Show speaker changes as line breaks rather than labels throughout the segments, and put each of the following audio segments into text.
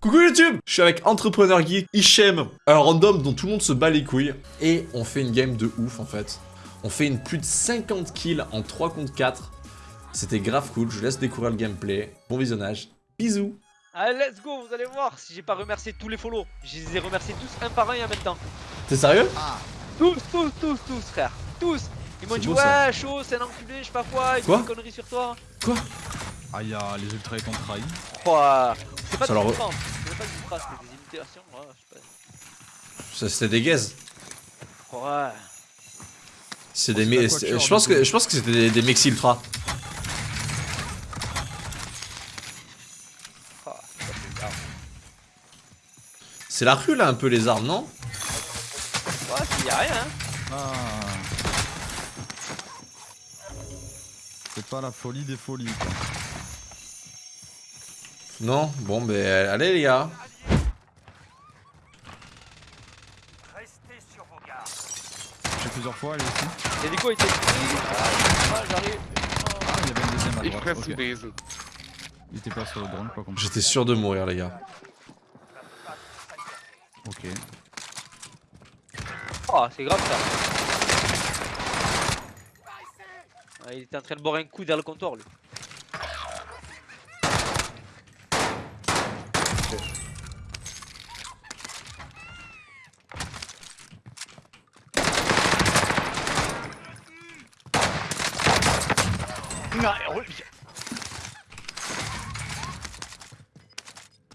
Coucou YouTube Je suis avec Entrepreneur Geek, Hichem, un random dont tout le monde se bat les couilles. Et on fait une game de ouf en fait. On fait une plus de 50 kills en 3 contre 4. C'était grave cool, je laisse découvrir le gameplay. Bon visionnage, bisous
Allez, let's go, vous allez voir si j'ai pas remercié tous les follow. Je les ai remerciés tous un par un et en même temps.
T'es sérieux?
Tous, tous, tous, tous, frère. Tous. Ils m'ont dit,
beau,
ouais, chaud, c'est un enculé, je sais pas quoi, il
Quoi
des conneries sur toi.
Quoi?
Ah, y'a les ultras ils t'ont trahi.
Oh, c'est pas des
leur-
pas des ultras, c'était des imitations, ouais, je sais
Ça, C'était des gaz.
pas. Ouais.
C'est des me- c'est-
quatuor,
Je pense
du
que
coup.
je pense que c'était des, des Mexi Ultra. C'est la rue là un peu les armes, non?
Ouais, il y a rien, hein.
Ah. C'est pas la folie des folies quoi.
Non Bon ben allez les gars.
J'ai plusieurs fois, elle aussi.
Et du coup, il était. Ah, j'arrive.
Ah, il y avait une deuxième à droite.
fresse
ok.
Besen.
Il était pas sur le drone, pas compris.
J'étais sûr de mourir les gars.
Ok.
Oh, c'est grave ça. Ah, il était en train de boire un coup vers le comptoir, lui.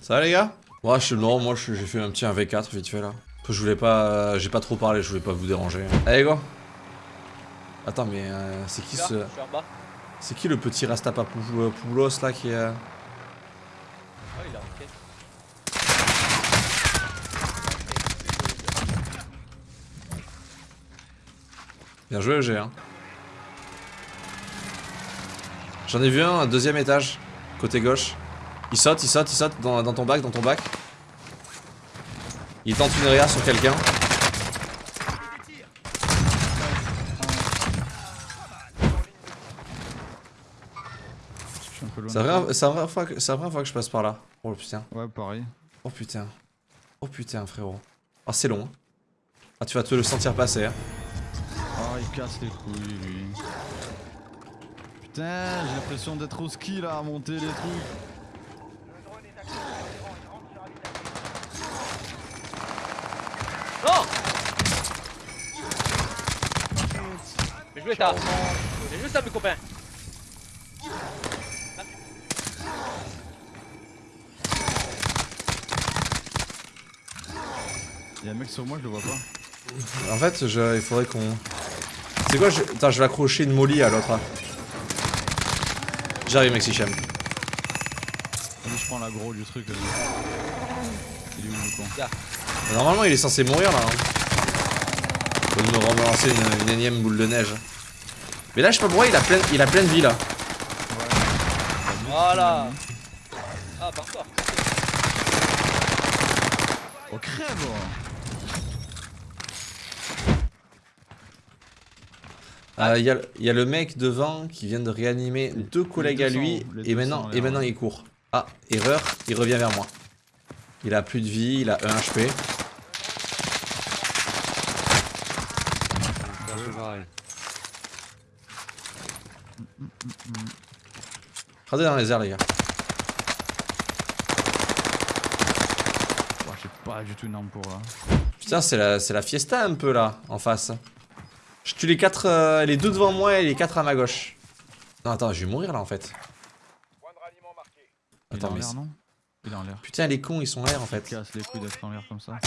Ça va les gars? Ouais, je, non, moi j'ai fait un petit 1v4 vite fait là. Je voulais pas, j'ai pas trop parlé, je voulais pas vous déranger. Allez go. Attends mais euh, c'est qui
Là,
ce, c'est qui le petit Rastapapoulos là qui est euh,
Oh, il a.
Bien joué EG hein. J'en ai vu un, un deuxième étage, côté gauche. Il saute, il saute, il saute dans, dans ton bac, dans ton bac. Il tente une réa sur quelqu'un. La c'est la première fois que je passe par là. Oh putain.
Ouais, pareil.
Oh putain. Oh putain frérot. Ah c'est long. hein. Ah tu vas te le sentir passer. Hein.
Ah, il casse les couilles lui. Putain, j'ai l'impression d'être au ski là, à monter les trucs.
Non Mais joué ça J'ai joué ça mes copains
Y'a un mec sur moi, je le vois pas.
En fait je, il faudrait qu'on... C'est quoi je... Attends je vais accrocher une molly à l'autre. là. J'arrive Mexichem.
Vas-y, je prends l'aggro du truc. vas-y. Il est où le con
Normalement il est censé mourir là. Hein. Faut me relancer une, une énième boule de neige. Mais là je sais pas pourquoi il a plein, il a plein de vie là.
Voilà Ah, encore
Oh, crève
Euh, Il y, a, il y a le mec devant qui vient de réanimer deux collègues à
200,
lui et
200
maintenant,
en
et maintenant il court. Ah, erreur, il revient vers moi. Il a plus de vie, il a 1 HP. Regardez dans les airs les gars.
J'ai pas du tout une arme pour là.
Putain c'est la, c'est la fiesta un peu là, en face. Je tue les quatre, euh, les deux devant moi et les quatre à ma gauche. Non attends, je vais mourir là en fait.
Il est
Attends
en
mais...
l'air, non? Il est en l'air.
Putain les cons ils sont en l'air en fait.
Casse les couilles d'être en l'air comme ça.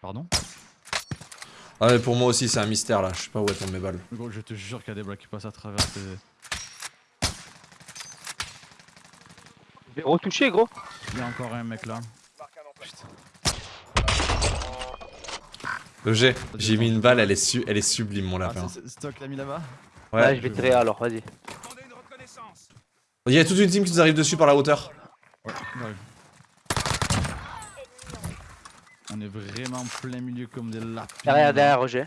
Pardon?
Ah mais pour moi aussi c'est un mystère là, je sais pas où elles tombent mes balles.
Gros, je te jure qu'il y a des blagues qui passent à travers tes...
Je vais retoucher, gros
Il y a encore un mec là.
G, j'ai mis une balle, elle est, su elle est sublime mon
Ah,
lapin.
Stock l'a mis là-bas
Ouais, je vais tirer alors, vas-y.
Il y a toute une team qui nous arrive dessus par la hauteur.
Ouais. On est vraiment plein milieu comme des lapins.
Derrière, derrière, Roger.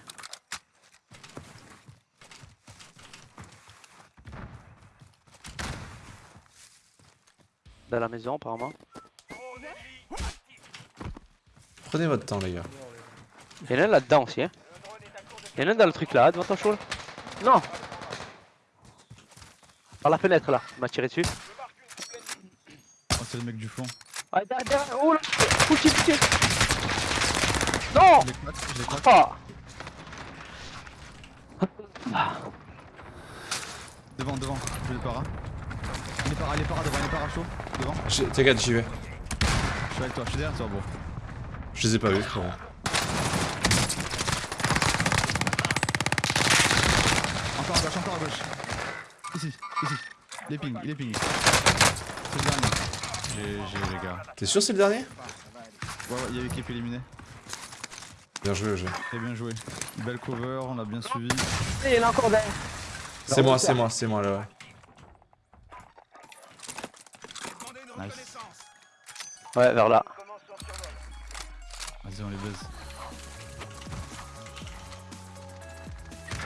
Dans la maison, apparemment.
Prenez votre temps, les gars.
Il y en a un là-dedans aussi, hein. Il y en a un dans le truc là, devant ton show. là. Non Par la fenêtre là, il m'a tiré dessus.
Oh, c'est le mec du fond.
Ah, derrière, derrière, oh là Full full. Non
Je claque.
Ah
Devant, devant, je le para. Il est para, il est para devant, il est para chaud. Devant,
T'inquiète, j'y vais.
je suis avec toi, je suis derrière toi, bro.
Je les ai pas vus, frérot.
Encore à gauche, encore à gauche. Ici, ici. Il est ping, il est ping. C'est le dernier. GG les gars.
T'es sûr c'est le dernier?
Ouais, ouais, il y a l'équipe éliminée.
Bien joué, le jeu.
Très bien joué. Belle cover, on l'a bien suivi.
Et il y en a encore derrière.
C'est moi, c'est moi, c'est moi, là, ouais.
Nice.
Ouais, vers là.
Vas-y, on les baise.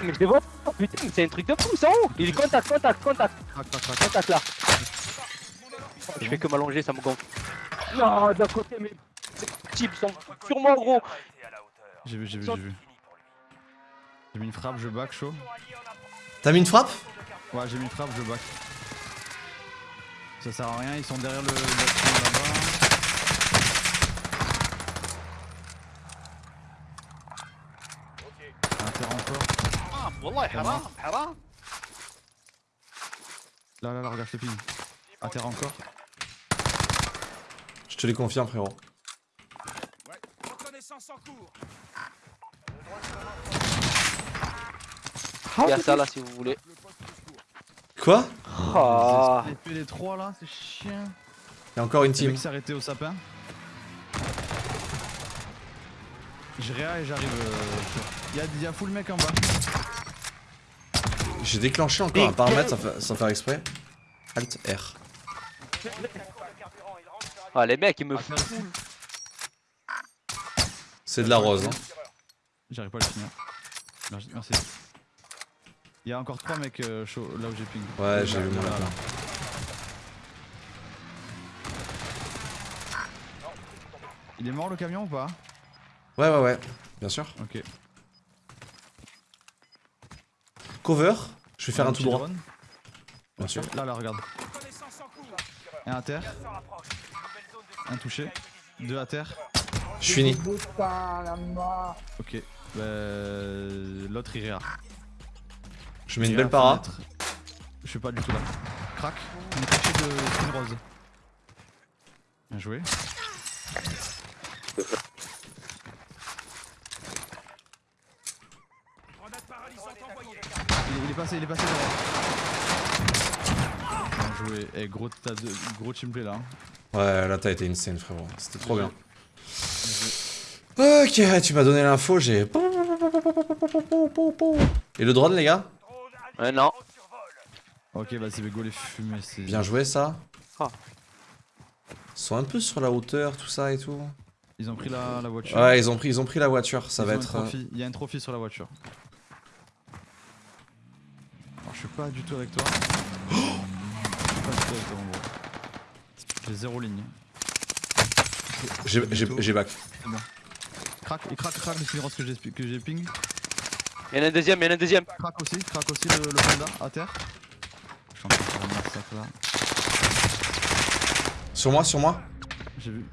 Mais je les vois putain, mais c'est un truc de fou, ça où Il est contact, contact, contact, contact là. Je fais que m'allonger, ça me gonfle. Non, d'un côté, mes types sont sur moi, gros.
J'ai vu, j'ai vu, j'ai vu. J'ai mis une frappe, je back chaud.
T'as mis une frappe?
Ouais, j'ai mis une frappe, je back. Ça sert à rien, ils sont derrière le là-bas. Un terrain encore.
Ah, wallah, haram, haram.
Là, là, là, regarde, je te ping. Un terrain encore.
Je te les confirme, frérot.
Il y a ça là si vous voulez.
Quoi
Ah.
Les SP les trois là, c'est chiant.
Y'a encore une
Le
team.
mec s'est arrêté au sapin. Je réa et j'arrive. Y'a, y a full mec en bas.
J'ai déclenché encore un paramètre sans fa- sans faire exprès. Alt R.
Ah, les mecs, ils me foutent.
C'est de la rose, hein.
J'arrive pas à le finir. Merci. merci. Il y a encore trois mecs euh, là où j'ai ping.
Ouais, j'ai vu mon
là,
lapin.
là. Il est mort le camion ou pas?
Ouais, ouais, ouais. Bien sûr.
Ok.
Cover. Je vais faire un tout droit. Bien sûr.
Là, là, regarde. Un à terre. Un touché. Deux à terre.
Je finis.
Ok. Bah, L'autre il réa.
Je mets une belle para.
Je suis pas du tout là. Crac. On est caché de rose. Bien joué. Il est, il est passé, il est passé derrière. Bien joué. Eh, gros, t'as deux- gros teamplay là. hein.
Ouais, là t'as été insane, frérot. C'était trop bien. Ok, tu m'as donné l'info, j'ai. Et le drone, les gars?
Ouais, non.
Ok, vas-y, mais go les fumées, c'est.
Bien joué, ça.
Ah.
Ils sont un peu sur la hauteur, tout ça et tout.
Ils ont pris la, la voiture.
Ouais, ils ont pris, ils ont pris la voiture. Ça
Ils
va être. euh.
Il y a un trophy sur la voiture. Je suis pas du tout avec toi. je suis pas du tout avec toi, mon gros. J'ai zéro ligne.
J'ai j'ai- j'ai back.
Crac, il craque, craque le skin rose que j'ai que j'ai ping.
Il y en a un deuxième, il y en a un deuxième.
Crac aussi, crac aussi le, le panda à terre. Je suis en train de faire un massacre là.
Sur moi, sur moi.
J'ai vu.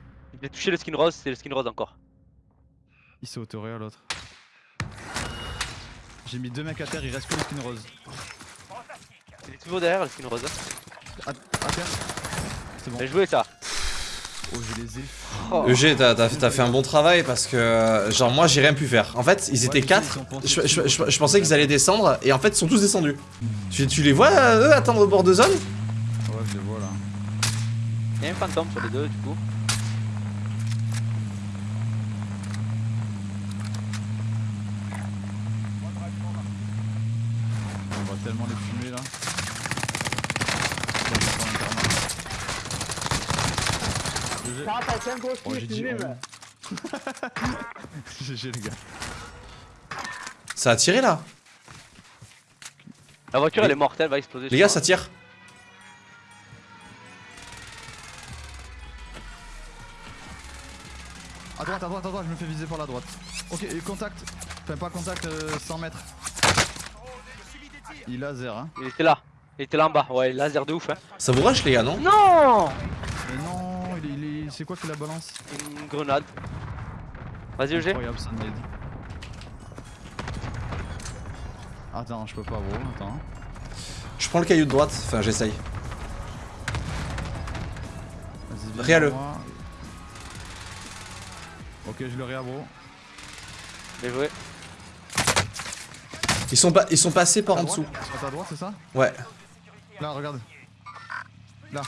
J'ai touché le skin rose, c'est le skin rose encore.
Il s'est autoré à l'autre. J'ai mis deux mecs à terre, il reste que le skin rose.
Toujours derrière le skin rose.
Terre. C'est bon.
Bien joué ça.
Oh, je les ai.
Oh.
EG, t'as fait un bon travail parce que, genre, moi j'ai rien pu faire. En fait, ils étaient
Ouais,
4.
ils sont pensés
Je, je-
dessus,
je-
ouais.
je pensais qu'ils allaient descendre et en fait, ils sont tous descendus. Tu, tu les vois, euh, eux, attendre au bord de zone?
Ouais, je les vois là.
Il y a un fantôme sur les deux du coup.
même gros oh, oh. GG les gars.
Ça a tiré là
La voiture elle est mortelle, va exploser.
Les gars, ça tire.
À droite, à droite, à droite, je me fais viser par la droite. Ok, contact. Enfin, pas contact, euh, 100 mètres. Il laser, hein.
Il était là. Il était là en bas, ouais, laser de ouf, hein.
Ça vous rush, les gars, non?
Non
c'est quoi qui la balance
Une grenade. Vas-y, EG.
Incroyable, ça m'aide. Attends, je peux pas, bro. Attends.
Je prends le caillou de droite, enfin j'essaye.
Vas-y, viens moi. Ok, je le réa, bro.
Bien joué.
Ils sont, pas, ils sont passés par
À
en
droite
dessous.
Ta droite, c'est ça
Ouais.
Là, regarde. Là.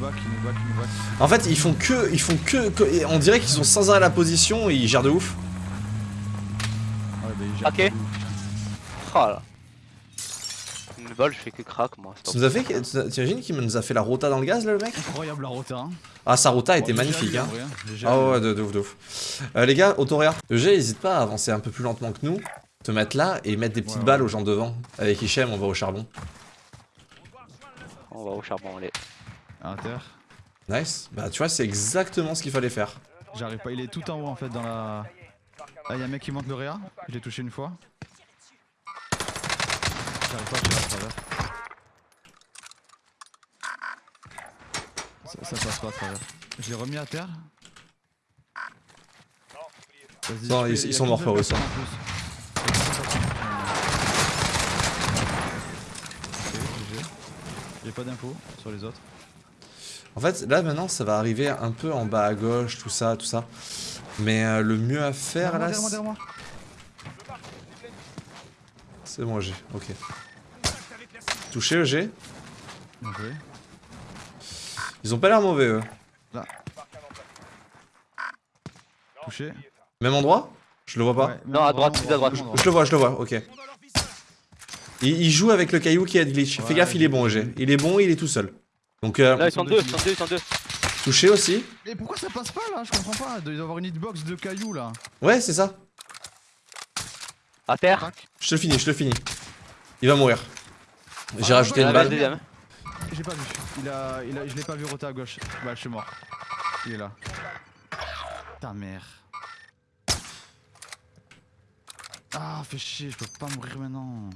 Nous nous nous.
En fait, ils font que. Ils font que. que- on dirait qu'ils sont sans arrêt la position et ils gèrent de ouf.
Ouais, bah,
Ok.
tout.
Oh là. Une balle, je fais que crack, moi.
Tu nous as fait. T'imagines qu'il nous a fait la rota dans le gaz là, le mec?
Incroyable la rota. Hein.
Ah, sa rota était magnifique, hein.
hein.
Ah ouais, de, de ouf, de ouf. Euh, les gars, Autoréa, EG, n'hésite pas à avancer un peu plus lentement que nous, te mettre là et mettre des petites
Ouais,
balles
ouais.
aux gens devant. Avec Hichem, on va au charbon.
On va au charbon, allez.
À terre.
Nice. Bah, tu vois, c'est exactement ce qu'il fallait faire.
J'arrive pas, il est tout en haut en fait dans la. Ah, y'a un mec qui monte le réa. Je l'ai touché une fois. J'arrive pas à tirer à travers. Ça, ça passe pas à travers. Je l'ai remis à terre. Vas-y,
Non, ils- ils sont morts, frérot, ils
GG. J'ai pas d'infos sur les autres.
En fait, là maintenant, ça va arriver un peu en bas à gauche, tout ça, tout ça. Mais euh, le mieux à faire là,
Derrière moi, derrière moi,
c'est bon, G. Ok. Touché, G.
Bien joué.
Ils ont pas l'air mauvais, eux.
Touché.
Même endroit? Je le vois pas.
Ouais,
Non, à droite, plus à droite.
Je le vois, je le vois, ok. Il, il joue avec le caillou qui a de glitch. Fais gaffe, il est bon,
j'ai
G.
vu.
Il est bon, il est tout seul. Donc, euh,
Là, ils sont deux, ils sont deux, ils sont deux.
touché aussi.
Mais pourquoi ça passe pas là? Je comprends pas. Il doit y avoir une hitbox de cailloux là.
Ouais, c'est ça.
À terre.
Je te le finis, je te le finis. Il va mourir. J'ai
Ah,
rajouté une balle.
le deuxième.
J'ai pas vu. Il a, il a, je l'ai pas vu roter à gauche. Bah, je suis mort. Il est là. Ta mère. Ah, fais chier, je peux pas mourir maintenant.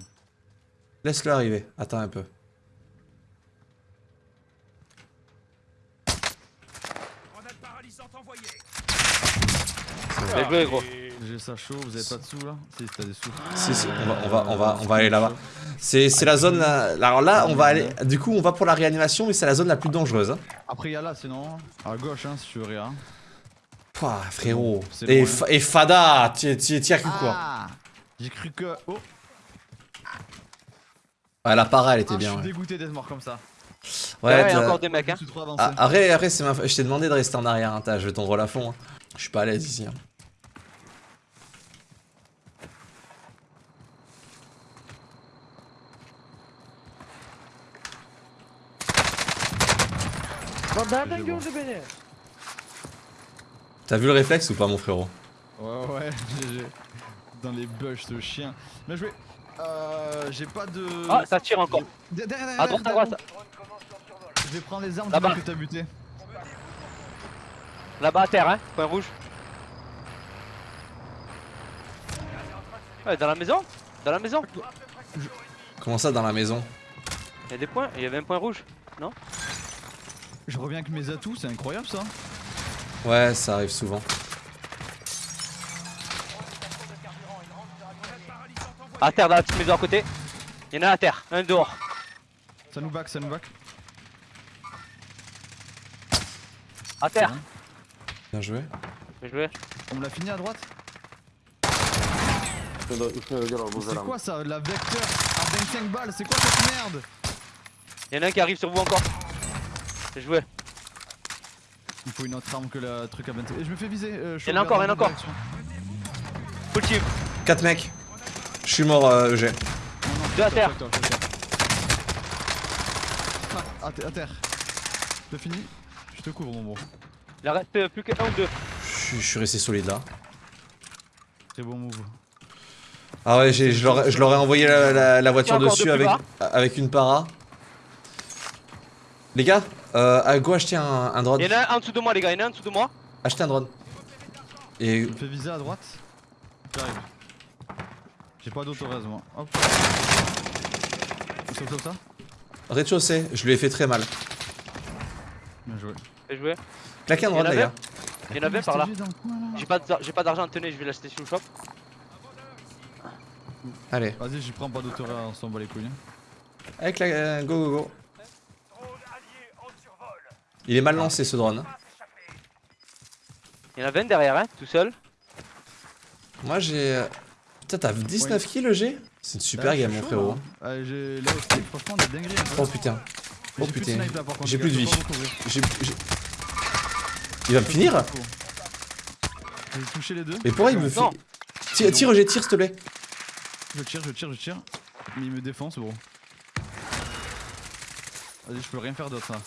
Laisse-le arriver. Attends un peu.
Bien joué, gros.
J'ai ça chaud, vous avez pas de sous là Si, t'as des sous.
Si, si, on va, on va, on va, on va aller là-bas. C'est c'est la zone. là- Alors là, on va aller. Du coup, on va pour la réanimation, mais c'est la zone la plus dangereuse. Hein.
Après, il y a là sinon. À gauche, hein, si tu veux rien.
Pouah, frérot. Et,
bon,
Fa- et Fada, tu y as cru quoi
Ah J'ai cru que. Oh
Ouais, la para, elle était
Ah,
bien.
Je suis
Ouais,
dégoûté d'être mort comme ça.
Ouais, y a encore des mecs, hein.
Ah, Arrête, arrête, c'est ma... je t'ai demandé de rester en arrière, hein, t'as joué ton rôle à fond. hein. Je suis pas à l'aise ici. hein. T'as vu le réflexe ou pas, mon frérot?
Ouais, ouais, GG. Dans les bush de chien. Bien joué. Euh, j'ai pas de.
Ah, ça tire encore.
Derrière, derrière,
À droite, à
derrière
droite.
Je vais prendre les armes du mec que t'as buté.
Là-bas à terre, hein. Point rouge. Ouais, dans la maison Dans la maison
Comment ça dans la maison?
Il y a des points, il y avait un point rouge.
Je reviens avec mes atouts, c'est incroyable ça.
Ouais, ça arrive souvent.
À terre, dans la petite maison à côté. Il y en a à terre, un dehors.
Ça nous back, ça nous back.
À terre.
Bien joué.
Bien joué.
On me l'a fini à droite C'est quoi ça La vecteur à 25 balles, c'est quoi cette merde?
Il y en a un qui arrive sur vous encore. Bien joué.
Il faut une autre arme que le truc à 25. Et je me fais viser. Euh, je
y en a encore, il y en a encore. Full team.
4 mecs. Je suis mort, euh, EG.
Non, non,
Deux à terre.
Ah, à, te- à terre. T'as fini? Je te couvre mon bon.
Il en reste euh, plus qu'un ou deux.
Je suis- resté solide là.
Très bon move.
Ah ouais, j'ai- je leur ai- je leur ai envoyé la, la- la voiture dessus avec une para. Les gars, euh, à go acheter un, un drone.
Il y en a un en dessous de moi, les gars, il y en a un en dessous de moi.
Achetez un drone. Et
Je me fais viser à droite. J'arrive. J'ai pas d'autorez moi. Hop. Comme ça
rez-de-chaussée, je lui ai fait très mal.
Bien joué.
Fais jouer.
Claquez un drone, les gars.
Il y en avait par là. J'ai pas de- j'ai pas d'argent, tenez, je vais l'acheter sur le shop.
Allez,
Vas-y, j'y prends pas d'autorez, on s'en bat les couilles. hein.
avec la. euh, go, go, go. Il est mal lancé ce drone.
Il y en a 20 derrière, hein, tout seul.
Moi j'ai. euh, Putain, t'as 19 kills le G? C'est une super
Ah,
game, mon frérot.
là. Ah, j'ai là aussi, franchement, des dingueries. un peu.
Oh putain. Oh
j'ai plus de
putain. J'ai
les
plus de vie. J'ai. j'ai- Il va me finir?
J'ai touché les deux.
Mais pourquoi il me fait. Tire, tire, G, tire s'il te plaît.
Je tire, je tire, je tire. Mais il me défonce, gros. Vas-y, je peux rien faire d'autre là.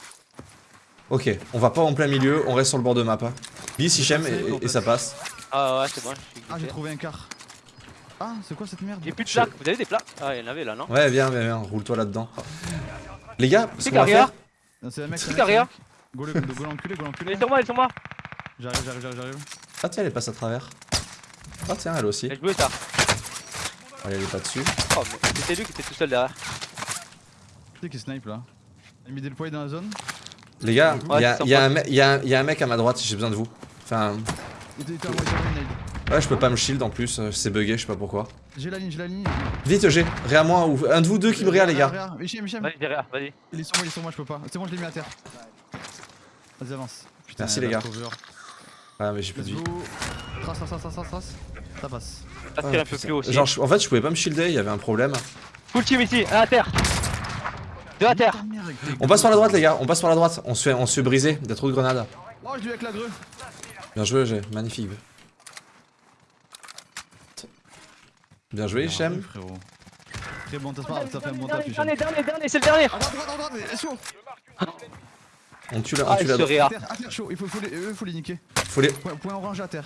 Ok, on va pas en plein milieu, on reste sur le bord de map. Hein. Bis, Hichem, et, et- ça passe.
Ah ouais, c'est bon, je suis
Ah, j'ai trouvé un quart. Ah, c'est quoi cette merde?
J'ai plus de plaques, vous avez des plaques? Ah, il y en avait là, non?
Ouais, viens, viens, viens, roule-toi là-dedans. Les gars, ce
C'est
qu'on va faire.
C'est un mec,
C'est carrière.
Go le- go l'enculé, go
Il
l'enculé.
est sur moi, il est sur moi
J'arrive, j'arrive, j'arrive, j'arrive.
Ah, tiens, elle passe à travers. Ah, tiens, elle aussi.
J'ai joué ça.
Allez, elle est pas dessus.
Oh, mais c'était lui qui était tout seul derrière.
C'est qui snipe là? Il a mis des déployés dans la zone?
Les gars,
Ouais,
il y, a- y un me- y a un- y a un mec à ma droite, j'ai besoin de vous. Enfin, ouais, je peux pas me shield en plus, euh, c'est bugué, je sais pas pourquoi.
J'ai la ligne, j'ai la ligne.
Vite, G, réa moi ou un de vous deux qui me réa, les gars.
Vas-y, derrière, vas-y.
Il est sur moi, il est sur moi, je peux pas. C'est bon, je l'ai mis à terre. Vas-y, avance. Putain,
Merci, les gars. Ah, mais j'ai plus de vie.
Trace, trace, trace, trace, trace. Ça passe.
Ah,
un peu plus haut aussi.
Genre, en fait, je pouvais pas me shielder, il y avait un problème.
Full team ici, un à terre. Deux à terre.
On passe par la droite, les gars, on passe par la droite. On se fait, on se fait briser, des trous de grenades.
Oh, je l'ai eu avec la grue.
Bien joué, G, magnifique. Bien joué,
Ah,
Hichem.
Très bon, t'as fait un bon taf,
Dernier,
Hichem.
dernier, dernier, dernier, c'est le dernier.
On tue la, on
Ah,
tue
il
la.
À
réa.
terre, chaud. Il faut, faut les, eux, faut les niquer.
Faut les...
Point, point orange à terre.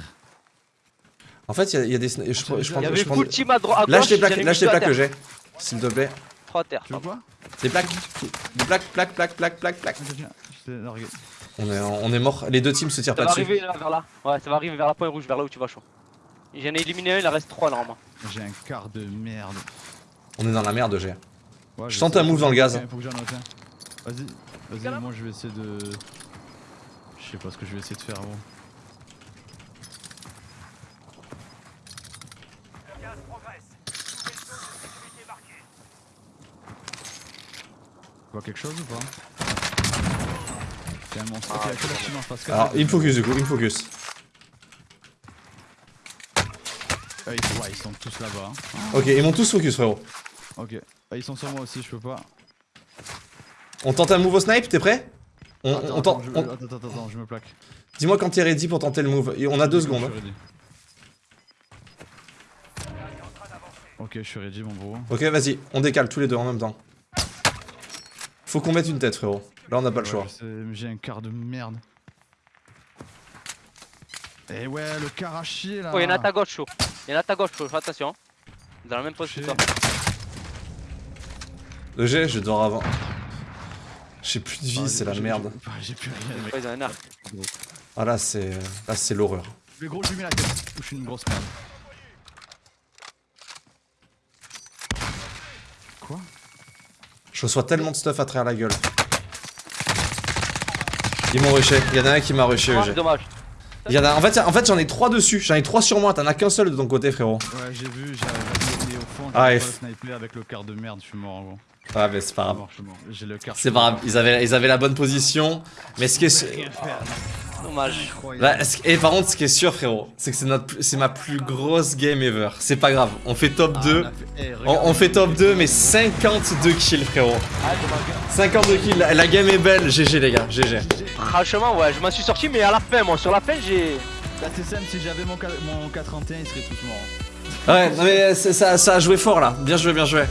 En fait, il y, a- il y a des. Je, je, prends- je prends-
Il y avait
je prends-
full team à droite.
Lâche les plaques, lâche les plaques que j'ai. S'il te plaît.
Trois à terre.
Tu quoi?
Des plaques. Des plaques, plaques, plaques, plaques, plaques, plaques. On est, on est mort. Les deux teams se tirent
Ça
pas
va
dessus.
arriver là, vers là. Ouais, ça va arriver vers la pointe rouge, vers là où tu vas chaud. J'en ai éliminé un, il en reste trois normalement.
J'ai un quart de merde.
On est dans la merde, G.
Ouais,
Je tente un move dans le gaz.
Vas-y, vas-y, moi je vais essayer de. Je sais pas ce que je vais essayer de faire, gros. Tu vois quelque chose ou pas C'est un monstre. Ok,
Alors, il me focus du coup, il me focus.
Ah, ils, sont- ouais, ils sont tous là-bas. hein.
Ok, ils m'ont tous focus, frérot.
Ok. Ah, ils sont sur moi aussi, je peux pas.
On tente un move au snipe, t'es prêt? On,
Attends,
on
attends,
tente. on-
attends, attends, attends, je me plaque.
Dis-moi quand t'es ready pour tenter le move. Et on a deux secondes. hein.
Ok, je suis ready, mon bro.
Ok, vas-y, on décale tous les deux en même temps. Faut qu'on mette une tête, frérot. Là, on n'a pas le choix.
je J'ai un quart de merde. Eh ouais, le quart à chier là.
Oh, il y en a à ta gauche chaud. Il y en a à ta gauche chaud, fais attention. Dans la même pose que toi.
Le G, je dors avant. J'ai plus de vie,
Ah,
c'est la merde.
j'ai- J'ai plus rien, mec.
Ouais, ils ont un arc.
Ah là, c'est. Là, c'est l'horreur.
Mais gros, je lui mets la tête. Ou je suis une grosse merde. Quoi?
Je reçois tellement de stuff à travers la gueule. Ils m'ont rushé. Il y en a un qui m'a rushé,
Ah,
EG.
dommage.
Il y en a... En fait, en fait j'en ai trois dessus. J'en ai trois sur moi. T'en as qu'un seul de ton côté, frérot.
Ouais, j'ai vu, j'ai au fond,
Ah,
le
f-
sniper avec le quart de merde, je suis mort, gros.
Ah, mais c'est pas grave. C'est pas grave. Ils avaient, ils avaient la bonne position. Mais ce qui est.
Dommage.
Bah, Et par contre, ce qui est sûr, frérot, c'est que c'est notre, c'est ma plus grosse game ever. C'est pas grave. On fait top
Ah,
2.
on a fait- eh,
On, on fait top 2, mais 52 kills, frérot.
Ah, dommage.
52 kills. La, la game est belle. GG, les gars. GG.
Franchement, ouais, je m'en suis sorti, mais à la fin, moi, sur la fin, j'ai.
Bah, c'est simple, si j'avais mon, mon K31, ils seraient tous morts.
Ouais, non mais c'est- ça, ça a joué fort là. Bien joué, bien joué.